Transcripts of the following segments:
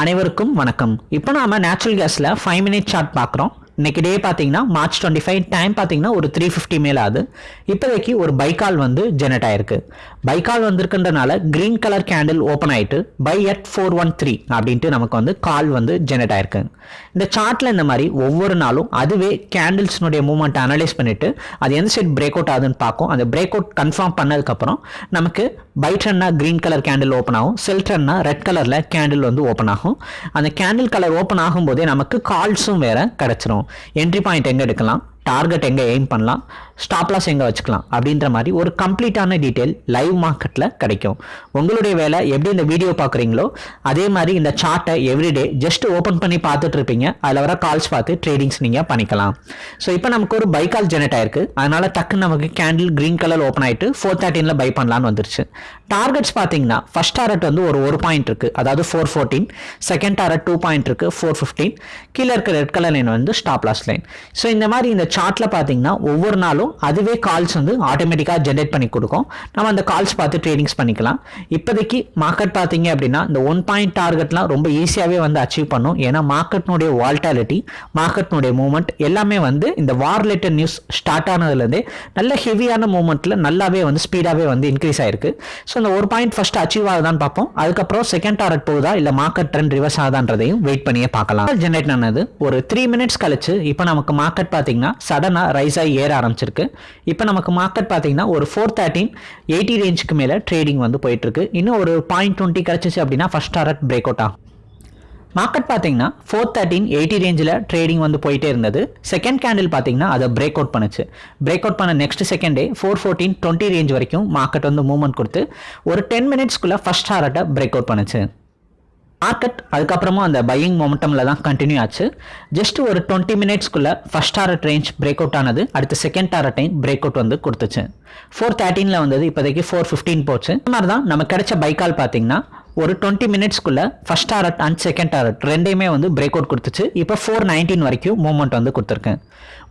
அனைவருக்கும் வணக்கம். இப்போ நாம நேச்சுரல் கேஸில் ஃபைவ் மினிட் சார்ட் பார்க்குறோம். இன்னைக்கு டே பார்த்தீங்கன்னா மார்ச் டுவெண்ட்டி ஃபைவ் டைம் பார்த்தீங்கன்னா ஒரு த்ரீ ஃபிஃப்டி மேலே ஆகுது இப்போதைக்கு ஒரு பைக்கால் வந்து ஜெனரேட் ஆயிருக்கு. பைக்கால் வந்திருக்கின்றனால கிரீன் கலர் கேண்டில் ஓப்பன் ஆயிட்டு buy at four one three அப்படின்ட்டு நமக்கு வந்து கால் வந்து ஜெனரேட் ஆயிருக்கு. இந்த சார்ட்டில் இந்த மாதிரி ஒவ்வொரு நாளும் அதுவே கேண்டில்ஸ்னுடைய மூவ்மெண்ட் அனலைஸ் பண்ணிட்டு அது எந்த சைட் பிரேக் அவுட் ஆகுதுன்னு பார்க்கும். அந்த பிரேக் அவுட் கன்ஃபார்ம் பண்ணதுக்கப்புறம் நமக்கு பை ட்ரென்னா கிரீன் கலர் கேண்டில் ஓப்பன் ஆகும். செல் ட்ரென்னா ரெட் கலரில் கேண்டில் வந்து ஓப்பன் ஆகும். அந்த கேண்டில் கலர் ஓப்பன் ஆகும்போதே நமக்கு கால்ஸும் வேறு கிடச்சிரும். என்ட்ரி பாயிண்ட் எங்கே எடுக்கலாம்? டார்கெட் எங்கே எய்ம் பண்ணலாம்? ஸ்டாப் லாஸ் எங்கே வச்சுக்கலாம்? அப்படின்ற மாதிரி ஒரு கம்ப்ளீட்டான டீட்டெயில் லைவ் மார்க்கெட்டில் கிடைக்கும். உங்களுடைய வேலை எப்படி இந்த வீடியோ பார்க்குறீங்களோ அதே மாதிரி இந்த சார்ட்டை எவ்ரிடே ஜஸ்ட் ஓப்பன் பண்ணி பார்த்துட்டு இருப்பீங்க. அதில் வர கால்ஸ் பார்த்து ட்ரேடிங்ஸ் நீங்கள் பண்ணிக்கலாம். ஸோ இப்போ நமக்கு ஒரு பை கால் ஜெனரேட் ஆயிருக்கு. அதனால் டக்குன்னு நமக்கு கேண்டில் க்ரீன் கலர் ஓப்பன் ஆகிட்டு ஃபோர் தேர்ட்டினில் பை பண்ணலான்னு வந்துருச்சு. டார்கெட்ஸ் பார்த்தீங்கன்னா ஃபர்ஸ்ட் டாரட் வந்து ஒரு ஒரு பாயிண்ட் இருக்குது அதாவது four fourteen second target two point இருக்குது ஃபோர் ஃபிஃப்டீன் கீழே இருக்க ரெட் கலர் லைன் வந்து ஸ்டாப் லாஸ் லைன் ஸோ இந்த மாதிரி இந்த சார்ட்ல பார்த்தீங்கன்னா ஒவ்வொரு நாளும் அதுவே கால்ஸ் வந்து ஆட்டோமேட்டிக்காக ஜென்ரேட் பண்ணி கொடுக்கும். நம்ம அந்த கால்ஸ் பார்த்து ட்ரேடிங்ஸ் பண்ணிக்கலாம். இப்போதைக்கு மார்க்கெட் பார்த்தீங்க அப்படின்னா இந்த ஒன் பாயிண்ட் டார்கெட்லாம் ரொம்ப ஈஸியாகவே வந்து அச்சீவ் பண்ணும். ஏன்னா மார்க்கெட்னுடைய வால்டாலிட்டி மார்க்கெட்னுடைய மூவ்மெண்ட் எல்லாமே வந்து இந்த வார் ரிலேட்டட் நியூஸ் ஸ்டார்ட் ஆனதுலேருந்தே நல்ல ஹெவியான மூவ்மெண்ட்டில் நல்லாவே வந்து ஸ்பீடாகவே வந்து இன்க்ரீஸ் ஆயிருக்கு. ஸோ இந்த ஒரு பாயிண்ட் ஃபர்ஸ்ட் அச்சீவ் ஆகுதான்னு பார்ப்போம். அதுக்கப்புறம் செகண்ட் டார்கெட் போகுதா இல்லை மார்க்கெட் ட்ரெண்ட் ரிவர்ஸ் ஆகுதான்றதையும் வெயிட் பண்ணியே பார்க்கலாம். ஜென்ரேட் ஆனது ஒரு த்ரீ மினிட்ஸ் கழிச்சு இப்போ நமக்கு மார்க்கெட் பார்த்தீங்கன்னா சடனாக ரைஸ் ஆகி ஏற ஆரம்பிச்சிருக்கு. இப்போ நமக்கு மார்க்கெட் பார்த்தீங்கன்னா ஒரு ஃபோர் தேர்ட்டின் எயிட்டி ரேஞ்சுக்கு மேலே ட்ரேடிங் வந்து போயிட்டுருக்கு. இன்னும் ஒரு பாயிண்ட் டுவெண்ட்டி கிடச்சிச்சு அப்படின்னா ஃபர்ஸ்ட் டாரட் பிரேக் அவுட் ஆகும். மார்க்கெட் பார்த்தீங்கன்னா ஃபோர் தேர்ட்டின் எயிட்டி ரேஞ்சில் ட்ரேடிங் வந்து போயிட்டே இருந்தது. செகண்ட் கேண்டில் பார்த்தீங்கன்னா அதை பிரேக் அவுட் பண்ணுச்சு. பிரேக் அவுட் பண்ண next second day four fourteen twenty range வரைக்கும் மார்க்கெட் வந்து மூவ்மெண்ட் கொடுத்து ஒரு டென் மினிட்ஸ்க்குள்ளே ஃபர்ஸ்ட் ஹாரட்டை பிரேக் அவுட் பண்ணுச்சு. மார்க்கெட் அதுக்கப்புறமும் அந்த பையிங் மொமெண்டமில் தான் கண்டினியூ ஆச்சு. ஜஸ்ட் ஒரு twenty மினிட்ஸ்க்குள்ளே first target range break out ஆனது அடுத்து second target time break out வந்து கொடுத்துச்சு. ஃபோர் தேர்ட்டீனில் வந்தது இப்போதைக்கு ஃபோர் ஃபிஃப்டீன் போச்சு. இந்த மாதிரி தான் நம்ம கிடைச்ச பைக்கால் பார்த்தீங்கன்னா ஒரு twenty மினிட்ஸ்க்குள்ள first target and second target ரெண்டையுமே வந்து பிரேக் அவுட் கொடுத்துச்சு. இப்போ ஃபோர் நைன்டீன் வரைக்கும் மூவ்மெண்ட் வந்து கொடுத்துருக்கேன்.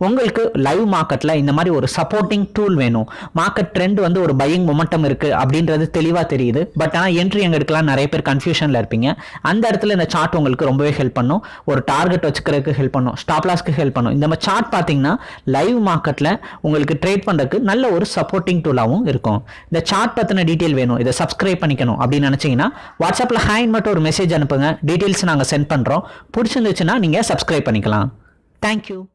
உங்களுக்கு லைவ் மார்க்கெட்டில் இந்த மாதிரி ஒரு சப்போர்ட்டிங் டூல் வேணும். மார்க்கெட் ட்ரெண்ட் வந்து ஒரு பையிங் மொமெண்டம் இருக்குது அப்படின்றது தெளிவாக தெரியுது. பட் ஆனால் என்ட்ரி எங்கே எடுக்கலாம். நிறைய பேர் கன்ஃபியூஷனில் இருப்பீங்க. அந்த இடத்துல இந்த சார்ட் உங்களுக்கு ரொம்பவே ஹெல்ப் பண்ணும். ஒரு டார்கெட் வச்சுக்கிறதுக்கு ஹெல்ப் பண்ணும். ஸ்டாப் லாஸ்க்கு ஹெல்ப் பண்ணும். இந்த மாதிரி சார்ட் பார்த்தீங்கன்னா லைவ் மார்க்கெட்டில் உங்களுக்கு ட்ரேட் பண்ணுறதுக்கு நல்ல ஒரு சப்போர்ட்டிங் டூலாகவும் இருக்கும். இந்த சார்ட் பற்றின டீட்டெயில் வேணும். இதை சப்ஸ்கிரைப் பண்ணிக்கணும் அப்படின்னு நினச்சிங்கன்னா வாட்ஸ்அப்பில் ஹேண்ட் மட்டும் ஒரு மெசேஜ் அனுப்புங்க. டீட்டெயில்ஸ் நாங்கள் சென்ட் பண்ணுறோம் பிடிச்சிருந்துச்சுன்னா நீங்கள் சப்ஸ்கிரைப் பண்ணிக்கலாம். தேங்க்யூ